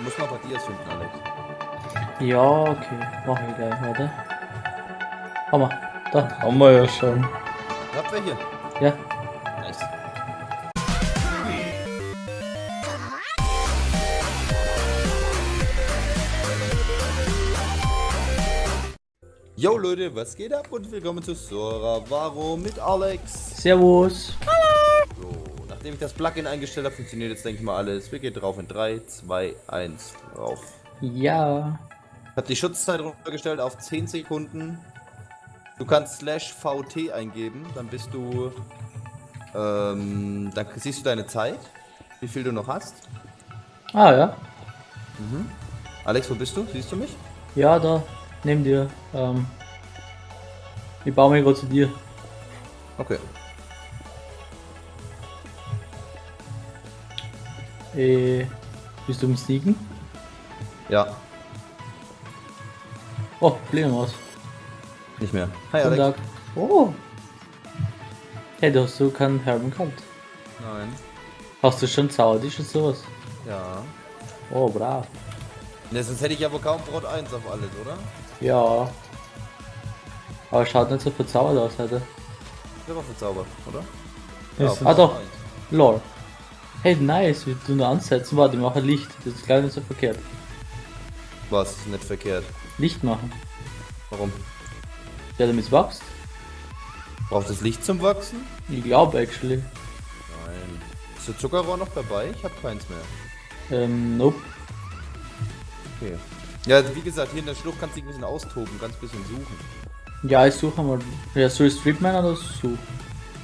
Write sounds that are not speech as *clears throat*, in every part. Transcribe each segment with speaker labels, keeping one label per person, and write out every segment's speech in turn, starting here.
Speaker 1: Du musst mal bei dir finden, Alex.
Speaker 2: Ja, okay. Mach ich gleich, warte. Hammer. Da.
Speaker 3: Haben wir ja schon.
Speaker 1: Habt ihr hier?
Speaker 2: Ja.
Speaker 1: Nice. Yo Leute, was geht ab und willkommen zu Sora Varo mit Alex.
Speaker 2: Servus.
Speaker 1: So, nachdem ich das Plugin eingestellt habe, funktioniert jetzt denke ich mal alles. Wir gehen drauf in 3, 2, 1, drauf.
Speaker 2: Ja.
Speaker 1: Ich habe die Schutzzeit runtergestellt auf 10 Sekunden. Du kannst slash VT eingeben, dann bist du, ähm, dann siehst du deine Zeit, wie viel du noch hast.
Speaker 2: Ah, ja.
Speaker 1: Alex, wo bist du? Siehst du mich?
Speaker 2: Ja, da. Neben dir. Ähm. Ich baue mich gerade zu dir.
Speaker 1: Okay.
Speaker 2: Äh. Bist du im Sneaken?
Speaker 1: Ja,
Speaker 2: Oh, fliegen raus.
Speaker 1: nicht mehr. Hi
Speaker 2: Guten
Speaker 1: Alex.
Speaker 2: Tag. Oh. Hey, du hast so keinen Helm gehabt.
Speaker 1: Nein.
Speaker 2: Hast du schon Zaubertisch und sowas?
Speaker 1: Ja.
Speaker 2: Oh, brav.
Speaker 1: Ne, sonst hätte ich ja wohl kaum Brot 1 auf alles, oder?
Speaker 2: Ja. Aber schaut nicht so verzaubert aus heute.
Speaker 1: Der war verzaubert, oder? Auf
Speaker 2: ah, doch. Lol. Hey, nice. Wir tun nur ansetzen. Warte, ich mache Licht. Das ist gleich nicht so verkehrt.
Speaker 1: Was? Ist nicht verkehrt.
Speaker 2: Licht machen.
Speaker 1: Warum?
Speaker 2: Ja, damit es wächst.
Speaker 1: Braucht das Licht zum Wachsen?
Speaker 2: Ich glaube, actually.
Speaker 1: Nein. Ist der Zuckerrohr noch dabei? Ich habe keins mehr.
Speaker 2: Ähm, nope.
Speaker 1: Okay. Ja, wie gesagt, hier in der Schlucht kannst du dich ein bisschen austoben, ganz bisschen suchen.
Speaker 2: Ja, ich suche mal. Ja, soll ich Streetman oder so?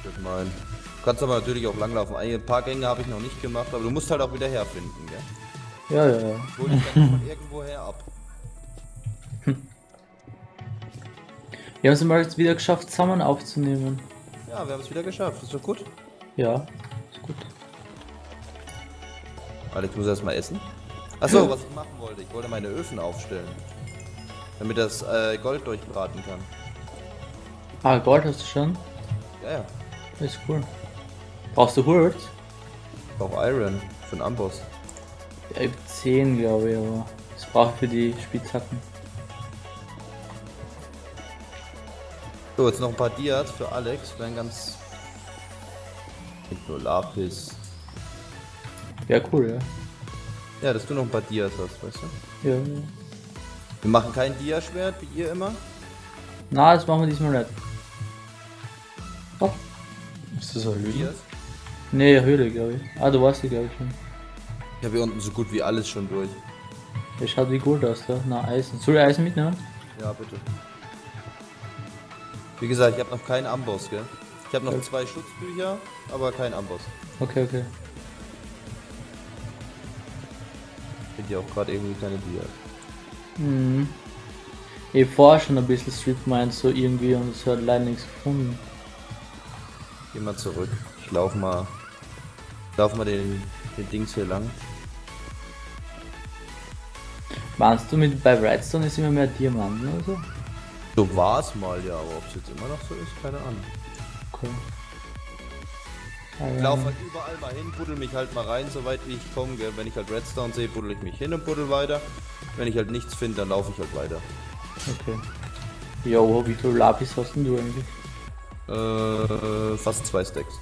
Speaker 1: Ich mein. Du kannst aber natürlich auch langlaufen. Ein paar Gänge habe ich noch nicht gemacht, aber du musst halt auch wieder herfinden, gell?
Speaker 2: Ja, ja, ja.
Speaker 1: Ich hol dich dann von irgendwoher ab. *laughs*
Speaker 2: Wir haben es mal jetzt wieder geschafft, zusammen aufzunehmen.
Speaker 1: Ja, wir haben es wieder geschafft. Ist doch gut.
Speaker 2: Ja, ist gut.
Speaker 1: Alex muss erstmal essen. Achso, was ich machen wollte. Ich wollte meine Öfen aufstellen. Damit das äh, Gold durchbraten kann.
Speaker 2: Ah, Gold hast du schon?
Speaker 1: Ja, ja.
Speaker 2: Ist cool. Brauchst du Hurt?
Speaker 1: Ich brauche Iron für den Amboss.
Speaker 2: Ja, ich hab 10, glaube ich, aber das brauche ich für die Spitzhacken.
Speaker 1: So, jetzt noch ein paar Dias für Alex. Wären ganz. Nicht nur Lapis.
Speaker 2: Ja, cool, ja.
Speaker 1: Ja, dass du noch ein paar Dias hast, weißt du?
Speaker 2: Ja.
Speaker 1: Wir machen kein Diaschwert, wie ihr immer.
Speaker 2: Na, das machen wir diesmal nicht. Oh,
Speaker 3: Ist das eine Lüge?
Speaker 1: Dias.
Speaker 2: Nee, Höhle, glaube ich. Ah, du warst hier, glaube ich, schon.
Speaker 1: Ich habe hier unten so gut wie alles schon durch.
Speaker 2: Der schaut wie gut aus, da. Na, Eisen. Soll ich Eisen mitnehmen?
Speaker 1: Ja, bitte. Wie gesagt, ich habe noch keinen Amboss, gell? Ich habe noch
Speaker 2: Ja.
Speaker 1: zwei Schutzbücher, aber kein Amboss.
Speaker 2: Okay, okay.
Speaker 1: Ich finde ja auch gerade irgendwie keine Dias.
Speaker 2: Hm. Ich vorher schon ein bisschen Street Mind so irgendwie und es hat leider nichts gefunden.
Speaker 1: Geh mal zurück. Ich lauf mal. Ich lauf mal den, den Dings hier lang.
Speaker 2: Meinst du mit bei Redstone ist immer mehr Diamanten oder so?
Speaker 1: So war es mal, ja, aber ob es jetzt immer noch so ist, keine Ahnung.
Speaker 2: Okay.
Speaker 1: Ich laufe halt überall mal hin, buddel mich halt mal rein, soweit wie ich komme. Gell? Wenn ich halt Redstone sehe, buddel ich mich hin und buddel weiter. Wenn ich halt nichts finde, dann laufe ich halt weiter.
Speaker 2: Okay. Jo, wie viel Lapis hast denn du eigentlich?
Speaker 1: Äh, fast zwei Stacks.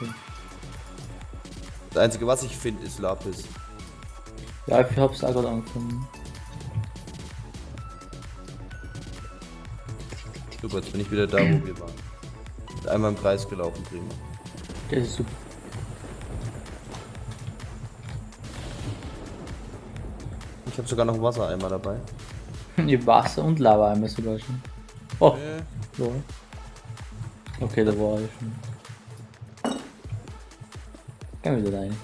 Speaker 2: Okay.
Speaker 1: Das einzige, was ich finde, ist Lapis.
Speaker 2: Ja, ich hab's auch gerade angefangen.
Speaker 1: Super, jetzt bin ich wieder da, wo wir waren. Einmal im Kreis gelaufen, prima.
Speaker 2: Das ist super.
Speaker 1: Ich habe sogar noch einen Wassereimer dabei. *laughs*
Speaker 2: Wasser und Lava einmal sogar schon. Oh,
Speaker 1: Äh,
Speaker 2: so. Okay, da war ich schon. Gehen wieder rein.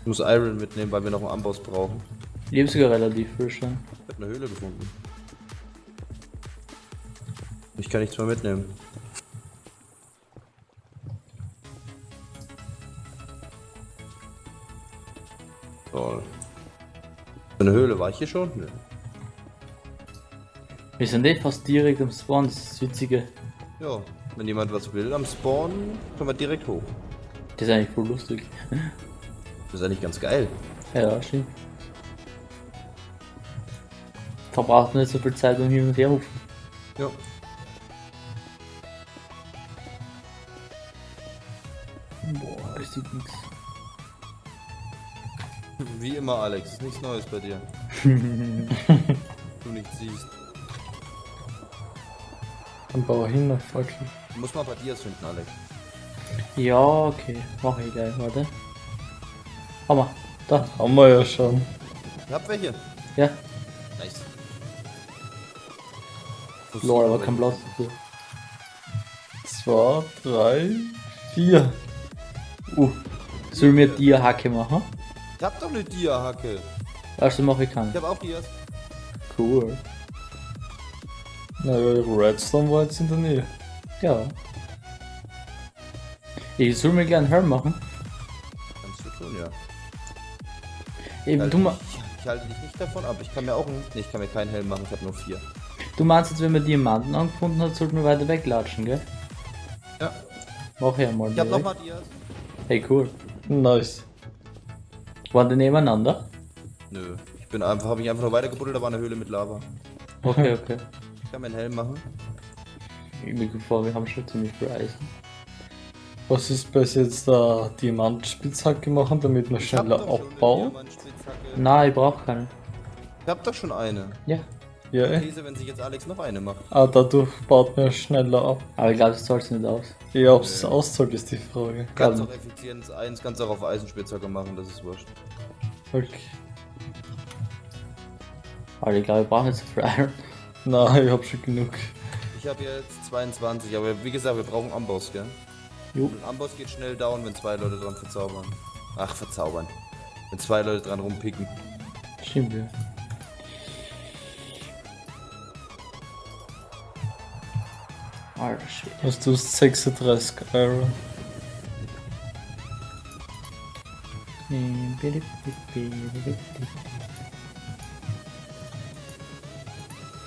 Speaker 1: ich muss Iron mitnehmen, weil wir noch einen Amboss brauchen.
Speaker 2: Hab sogar relativ frisch. Ja.
Speaker 1: Ich habe eine Höhle gefunden. Ich kann nichts mehr mitnehmen. Toll. Eine Höhle war ich hier schon? Nö.
Speaker 2: Wir sind eh fast direkt am Spawn, das ist das Witzige.
Speaker 1: Ja, wenn jemand was will am Spawn, können wir direkt hoch.
Speaker 2: Das ist eigentlich voll lustig.
Speaker 1: Das ist eigentlich ganz geil.
Speaker 2: Ja, stimmt. Verbraucht nicht so viel Zeit beim Hin und Her hupfen.
Speaker 1: Ja.
Speaker 2: Boah, das sieht nix.
Speaker 1: Wie immer, Alex. Ist nichts Neues bei dir. *laughs* du nichts siehst.
Speaker 3: Dann bau hin auf Fackel.
Speaker 1: Mal bei dir finden, Alex.
Speaker 2: Ja, okay. Mach ich gleich, warte. Hammer. Da.
Speaker 3: Haben wir ja schon.
Speaker 1: Ihr habt welche?
Speaker 2: Ja.
Speaker 1: Nice.
Speaker 2: Lol, aber kein Platz dafür.
Speaker 3: Zwei, drei, vier.
Speaker 2: Uh. Soll mir die Hacke machen?
Speaker 1: Ich hab doch eine Dia-Hacke.
Speaker 2: Also mache ich keinen.
Speaker 1: Ich hab auch Dias.
Speaker 2: Cool.
Speaker 3: Naja, Redstone war jetzt in der Nähe.
Speaker 2: Ja. Ich soll mir gleich einen Helm machen.
Speaker 1: Kannst du tun, ja.
Speaker 2: Eben,
Speaker 1: Halte
Speaker 2: du, ma
Speaker 1: ich, ich halte dich nicht davon ab. Ich kann mir auch einen. Nee, ich kann mir keinen Helm machen. Ich habe nur vier.
Speaker 2: du meinst jetzt, wenn man Diamanten angefunden hat, sollten wir weiter weglatschen, gell?
Speaker 1: Ja.
Speaker 2: Mach ich einmal.
Speaker 1: Ich hab nochmal Dias.
Speaker 2: Hey, cool.
Speaker 3: Nice.
Speaker 2: Waren die nebeneinander?
Speaker 1: Nö. Ich bin einfach, habe mich einfach nur weitergebuddelt, da war eine Höhle mit Lava.
Speaker 2: Okay, okay.
Speaker 1: Ich kann mir einen Helm machen.
Speaker 2: Ich mir vor, wir haben schon ziemlich viel Eisen.
Speaker 3: Was ist bis jetzt der Diamantspitzhacke machen, damit man schneller abbaut?
Speaker 1: Diamantspitzhacke.
Speaker 2: Nein, ich brauche keine.
Speaker 1: Ich hab doch schon eine.
Speaker 2: Ja.
Speaker 3: Ja, eh.
Speaker 1: Käse, wenn sich jetzt Alex noch eine macht.
Speaker 3: Ah, dadurch baut man schneller ab.
Speaker 2: Aber ich glaube, das zahlt nicht aus.
Speaker 3: Ja, ob es auszahlt, ist die Frage.
Speaker 1: Kannst
Speaker 2: Ja.
Speaker 1: auch Effizienz 1, kannst auch auf Eisenspitzhacke machen, das ist wurscht.
Speaker 3: Okay.
Speaker 2: Aber ich glaube, ich brauche nicht so viel Iron.
Speaker 3: Nein, ich hab schon genug.
Speaker 1: Ich habe jetzt 22, aber wie gesagt, wir brauchen Amboss, gell?
Speaker 2: Jo.
Speaker 1: Amboss geht schnell down, wenn zwei Leute dran verzaubern. Ach, verzaubern. Wenn zwei Leute dran rumpicken.
Speaker 2: Stimmt, ja. Alter Shit.
Speaker 3: Hast du 36 Iron?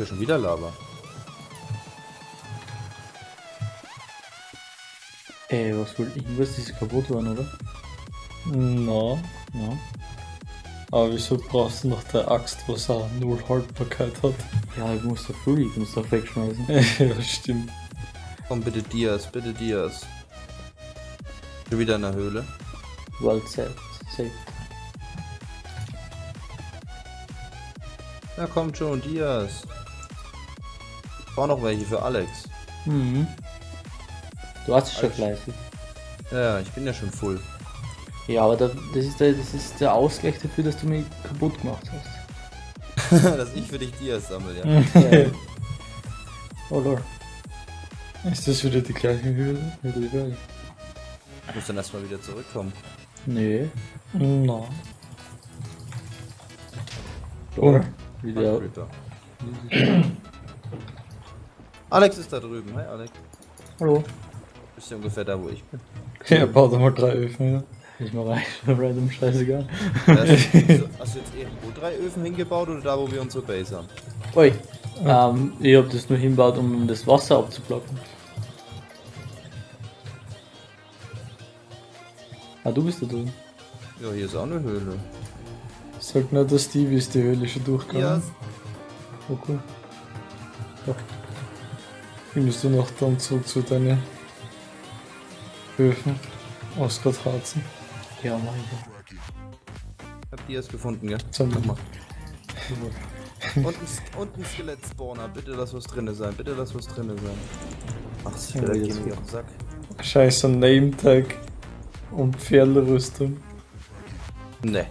Speaker 1: Für schon wieder Lava.
Speaker 2: Ey, was wohl irgendwas ist kaputt worden, oder?
Speaker 3: Na,
Speaker 2: Ja.
Speaker 3: aber wieso brauchst du noch der Axt, was auch null Haltbarkeit hat?
Speaker 2: Ja, ich muss doch früh, ich muss doch wegschmeißen. *laughs*
Speaker 3: ja, stimmt.
Speaker 1: Komm, bitte Dias, bitte Dias. Schon wieder in der Höhle.
Speaker 2: Well said. Safe.
Speaker 1: Ja, kommt schon, Dias. Ich brauche noch welche für Alex.
Speaker 2: Mhm. Du hast es schon fleißig.
Speaker 1: Ja, ich bin ja schon full.
Speaker 2: Ja, aber da, das, ist der, das ist der Ausgleich dafür, dass du mich kaputt gemacht hast. *laughs*
Speaker 1: Dass ich für dich Dias sammle, *laughs* ja.
Speaker 2: Ja. oh lord.
Speaker 3: Ist das wieder die gleiche Höhle?
Speaker 2: Frage.
Speaker 1: Ich muss dann erstmal wieder zurückkommen.
Speaker 2: Nee.
Speaker 3: Na.
Speaker 2: Oder? Wieder. *clears throat*
Speaker 1: Alex ist da drüben. Hi Alex.
Speaker 2: Hallo.
Speaker 1: Bist du ungefähr da, wo ich bin?
Speaker 3: Ja, bau doch mal drei Öfen, ja.
Speaker 2: Ich mach eigentlich *laughs* random scheißegal. *laughs*
Speaker 1: Hast du, hast du jetzt irgendwo drei Öfen hingebaut oder da, wo wir unsere Base haben?
Speaker 2: Ui. Ähm, ich hab das nur hinbaut, um das Wasser abzublocken. Ah, du bist da drin.
Speaker 1: Ja, hier ist auch eine Höhle.
Speaker 3: Sag nicht, dass Stevie ist die Höhle schon durchgegangen.
Speaker 1: Dias.
Speaker 3: Oh, cool. Ja. Findest du noch dann zurück zu deinen Öfen aus Harzen?
Speaker 2: Ja, mach ich.
Speaker 1: Ich hab Dias gefunden, gell?
Speaker 3: Zum
Speaker 1: Mach mal. *laughs* Und ein, und ein Skelett-Spawner. Bitte lass was drinne sein. Bitte lass was drinne sein. Ach, das Skelett
Speaker 3: jetzt
Speaker 1: geht mir auf den Sack.
Speaker 3: Scheiße, Name-Tag und Pferderüstung.
Speaker 1: Ne.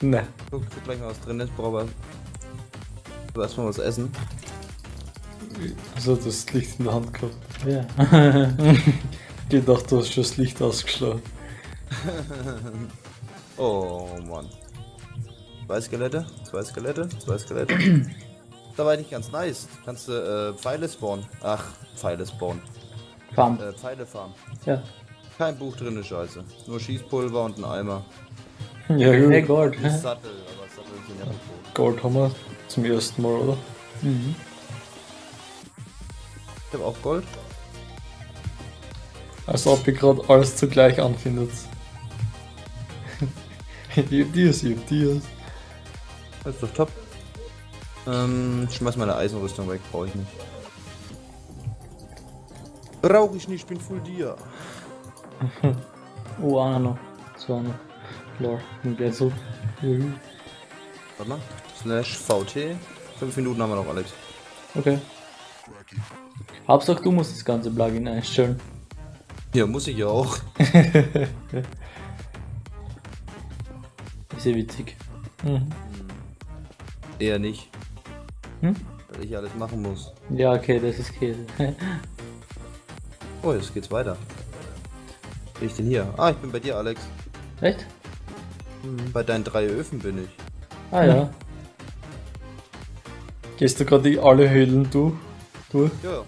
Speaker 3: Ne.
Speaker 1: Guck, guck gleich mal, was drin ist. Brauche aber erstmal was essen.
Speaker 3: Also das Licht in der Hand gehabt.
Speaker 2: Ja. *laughs*
Speaker 3: Ich dachte, du hast schon das Licht ausgeschlagen. *laughs*
Speaker 1: Oh Mann. Zwei Skelette, zwei Skelette, zwei Skelette. *clears throat* da war nicht ganz nice. Kannst du äh, Pfeile spawnen. Ach, Pfeile spawnen.
Speaker 2: Farm.
Speaker 1: Äh, Pfeile farmen.
Speaker 2: Ja.
Speaker 1: Kein Buch drin, Scheiße. Nur Schießpulver und ein Eimer. *laughs*
Speaker 3: Ja
Speaker 2: Hey
Speaker 3: gut,
Speaker 2: Gott.
Speaker 1: Ein Sattel, aber Sattel sind ja.
Speaker 3: Gold haben wir zum ersten Mal, oder?
Speaker 2: Mhm.
Speaker 1: Ich hab auch Gold.
Speaker 3: Als ob ihr gerade alles zugleich anfindet. ich hab dies, ich hab dies.
Speaker 1: Das ist doch top. Ähm, ich schmeiß meine Eisenrüstung weg, brauche ich nicht. Brauche ich nicht, ich bin full dir. *laughs*
Speaker 2: Oh, noch. Zwei noch. Klar, und gleich so.
Speaker 1: Warte mal. Slash VT. Fünf Minuten haben wir noch, Alex.
Speaker 2: Okay. Hauptsache du musst das ganze Plugin einstellen.
Speaker 1: Ja, muss ich ja auch. *laughs*
Speaker 2: Ist ja witzig.
Speaker 3: Mhm.
Speaker 1: Eher nicht.
Speaker 2: Hm?
Speaker 1: Weil ich alles machen muss.
Speaker 2: Ja, okay, das ist Käse. *laughs*
Speaker 1: Oh, jetzt geht's weiter. Bin ich denn hier? Ah, ich bin bei dir, Alex.
Speaker 2: Echt?
Speaker 1: Mhm, Bei deinen drei Öfen bin ich.
Speaker 2: Ah ja.
Speaker 3: Gehst du gerade die alle Höhlen durch? durch?
Speaker 1: Ja.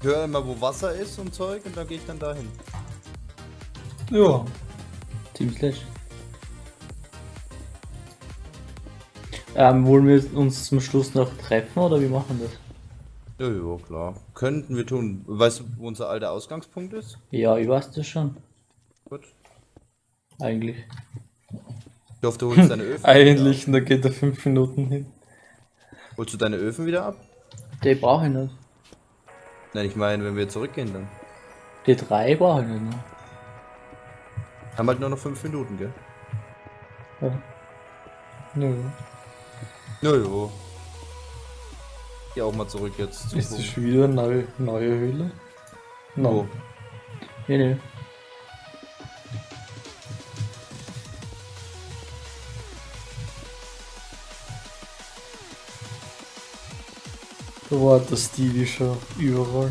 Speaker 1: Ich höre immer, wo Wasser ist und Zeug und dann gehe ich dann dahin.
Speaker 3: Ja.
Speaker 2: Team Slash. Ähm, wollen wir uns zum Schluss noch treffen oder wie machen wir das?
Speaker 1: Ja, ja, klar. Könnten wir tun. Weißt du, wo unser alter Ausgangspunkt ist?
Speaker 2: Ja, ich weiß das schon.
Speaker 1: Gut.
Speaker 2: Eigentlich.
Speaker 1: Ich hoffe, du holst deine *laughs* Öfen
Speaker 3: Eigentlich, und da geht er fünf Minuten hin.
Speaker 1: Holst du deine Öfen wieder ab?
Speaker 2: Die brauche ich nicht.
Speaker 1: Nein, ich meine, wenn wir zurückgehen, dann.
Speaker 2: Die drei brauche ich nicht. Ne?
Speaker 1: Haben halt nur noch fünf Minuten, gell?
Speaker 2: Ja.
Speaker 3: Nö.
Speaker 1: Jojo. Geh auch mal zurück jetzt.
Speaker 3: Ist das wieder eine neue, neue Höhle? No.
Speaker 2: Nee, nee.
Speaker 3: War der Stevie schon überall.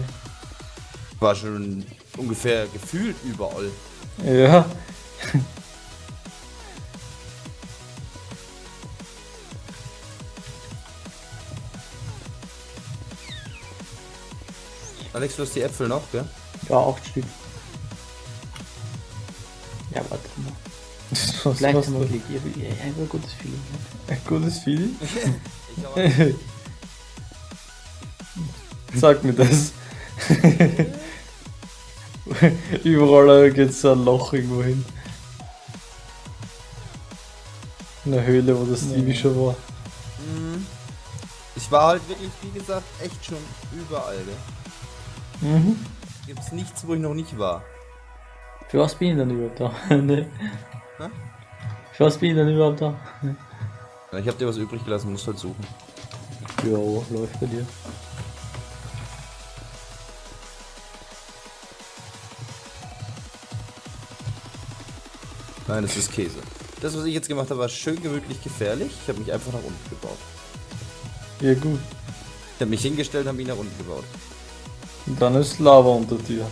Speaker 1: War schon ungefähr gefühlt überall.
Speaker 3: Ja.
Speaker 1: Alex, du hast die Äpfel noch, gell?
Speaker 2: Ja, acht Stück. Ja, warte mal. *laughs*
Speaker 3: Was
Speaker 2: Vielleicht
Speaker 3: hast
Speaker 2: haben wir
Speaker 3: du?
Speaker 2: Glück. Ich habe ich hab ein gutes Feeling.
Speaker 3: Ein gutes Feeling? *laughs* *laughs*
Speaker 1: Ich auch.
Speaker 3: Sag mir das. Überall geht so ein Loch irgendwo hin. Eine Höhle, wo das Stevie
Speaker 2: Ja.
Speaker 3: schon war.
Speaker 1: Mhm. Ich war halt wirklich, wie gesagt, echt schon überall, gell?
Speaker 3: Mhm.
Speaker 1: Gibt's nichts, wo ich noch nicht war.
Speaker 2: Für was bin ich denn überhaupt da? *laughs* ne?
Speaker 1: Hä?
Speaker 2: Für was bin ich denn überhaupt da?
Speaker 1: Ja, ich hab dir was übrig gelassen, musst halt suchen.
Speaker 2: Jo, läuft bei dir.
Speaker 1: Nein, das ist Käse. Das, was ich jetzt gemacht habe, war schön gemütlich gefährlich. Ich habe mich einfach nach unten gebaut.
Speaker 3: Ja gut.
Speaker 1: Ich habe mich hingestellt und habe mich nach unten gebaut.
Speaker 3: Und dann ist Lava unter dir.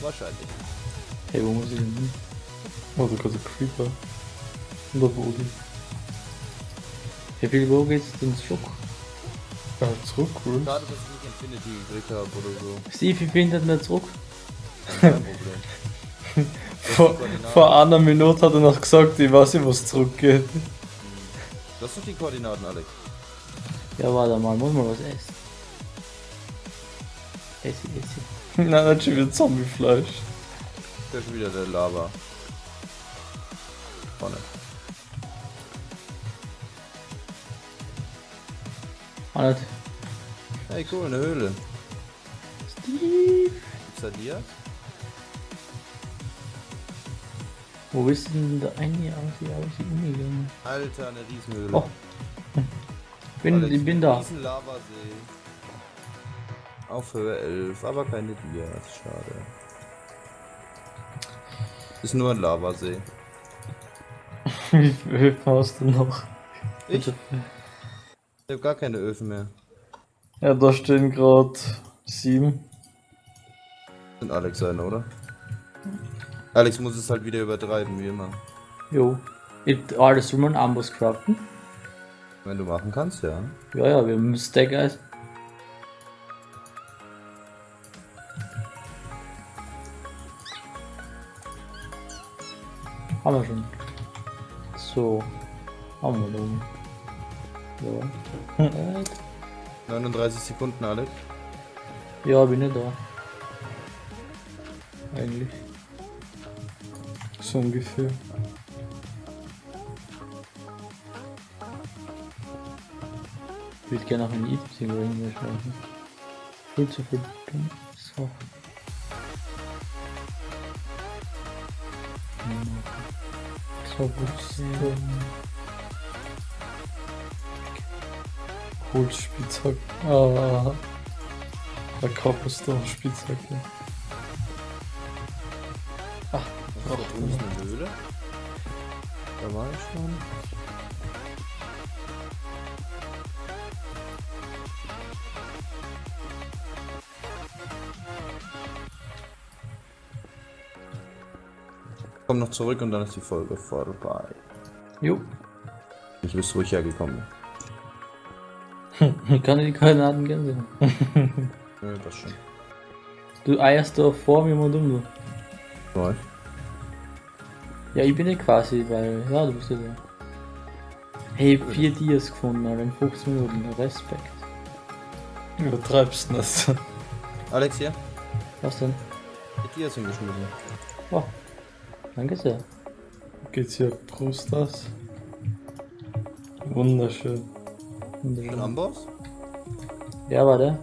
Speaker 1: Wahrscheinlich.
Speaker 2: Hey, wo muss ich hin?
Speaker 3: Oh, da kommt ein Creeper. Und der Boden.
Speaker 2: Wie viel wo geht's denn zurück?
Speaker 3: Ja, zurück, cool.
Speaker 1: Schade, dass ich nicht Infinity gekriegt habe oder so.
Speaker 2: Steve, wie findet mir zurück?
Speaker 1: Kein Problem. *laughs*
Speaker 3: Vor, vor einer Minute hat er noch gesagt, ich weiß nicht, was zurückgeht.
Speaker 1: Du hast doch die Koordinaten, Alex.
Speaker 2: Ja, warte mal, muss man was essen. Essi, essi. *laughs*
Speaker 3: Nein, nicht schon wieder Zombiefleisch.
Speaker 1: Da ist schon wieder der Lava. Vorne.
Speaker 2: Nicht.
Speaker 1: Hey, cool, eine Höhle.
Speaker 2: Steve!
Speaker 1: Gibt's da dir?
Speaker 2: Wo bist du denn da eigentlich aus, hier aus die Uni gegangen?
Speaker 1: Alter, eine Riesenhöhle.
Speaker 2: Oh. *laughs* Bin,
Speaker 1: Alex,
Speaker 2: ich bin da.
Speaker 1: Riesen Lavasee. Auf Höhe 11, aber keine Dias. Schade. Ist nur ein Lavasee. *laughs*
Speaker 3: Wie viel Höfen hast du noch?
Speaker 1: Ich? Ich hab gar keine Öfen mehr.
Speaker 3: Ja, da stehen gerade sieben.
Speaker 1: Sind Alex sein, oder? Alex muss es halt wieder übertreiben, wie immer.
Speaker 2: Jo. Ich, alles soll man Amboss craften?
Speaker 1: Wenn du machen kannst, ja.
Speaker 2: Ja, ja, wir haben Stack Eis. Haben wir schon. So. Haben wir. Ja. *laughs* Äh,
Speaker 1: 39 Sekunden, Alex.
Speaker 2: Ja, bin ich da. eigentlich.
Speaker 3: So ungefähr.
Speaker 2: Ich würde gerne auch ein Items irgendwo hinschreiben. Viel zu viel. So.
Speaker 3: Robuste. Holzspitzhack. Ah. Eine Cobblestone-Spitzhacke.
Speaker 1: Da drüben ist eine Höhle. Da war ich schon. Komm noch zurück und dann ist die Folge vorbei.
Speaker 2: Jo.
Speaker 1: Ich bist ruhig hergekommen.
Speaker 2: Ich kann die Koordinaten gänse. *laughs*
Speaker 1: Ja, das schon.
Speaker 2: Du eierst da vor mir mal dumm, du.
Speaker 1: Läuft.
Speaker 2: Ja, ich bin ja quasi, weil. Ja, du bist ja da. Hey, vier Dias gefunden, Alter, in 15 Minuten. Respekt.
Speaker 3: Übertreibst das. *laughs*
Speaker 1: Alex hier?
Speaker 2: Was denn?
Speaker 1: Die ist hingeschmissen.
Speaker 2: Oh. Danke sehr.
Speaker 3: Geht's hier Brust aus? Wunderschön.
Speaker 1: Ein Amboss?
Speaker 2: Ja, war der?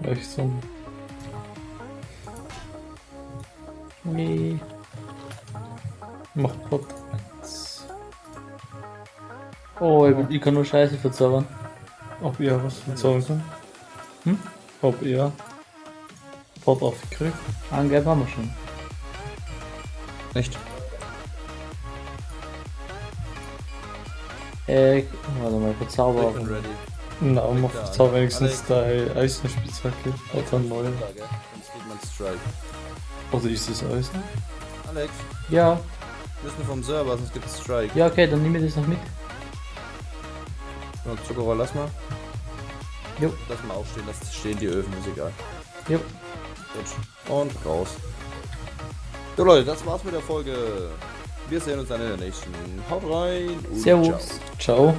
Speaker 1: Geh mal
Speaker 2: Nee.
Speaker 3: Macht Platz.
Speaker 2: Oh, ich, ich kann nur Scheiße verzaubern.
Speaker 3: Ob ihr was verzaubern kann?
Speaker 2: Hm?
Speaker 3: Ob ihr Pot aufgekriegt?
Speaker 2: Angeb haben wir schon.
Speaker 1: Nicht?
Speaker 2: Äh, warte mal, Verzauberer.
Speaker 1: Ich bin ready.
Speaker 3: Na, mach
Speaker 1: da an.
Speaker 3: verzauber wenigstens deine Eisenspitzhacke. Oder
Speaker 1: gell? Sonst geht man Strike.
Speaker 3: Oder ist es Eisen?
Speaker 1: Alex,
Speaker 2: Ja,
Speaker 1: wir müssen vom Server, sonst gibt es Strike.
Speaker 2: ja, okay, dann nehme ich das noch mit.
Speaker 1: Ja, Zuckerrohr, lass mal.
Speaker 2: Jo.
Speaker 1: Lass mal aufstehen, lass stehen die Öfen, ist egal.
Speaker 2: Jo.
Speaker 1: Gut. Und raus. So Leute, das war's mit der Folge. Wir sehen uns dann in der nächsten. Haut rein und ciao.
Speaker 2: Servus.
Speaker 3: Ciao.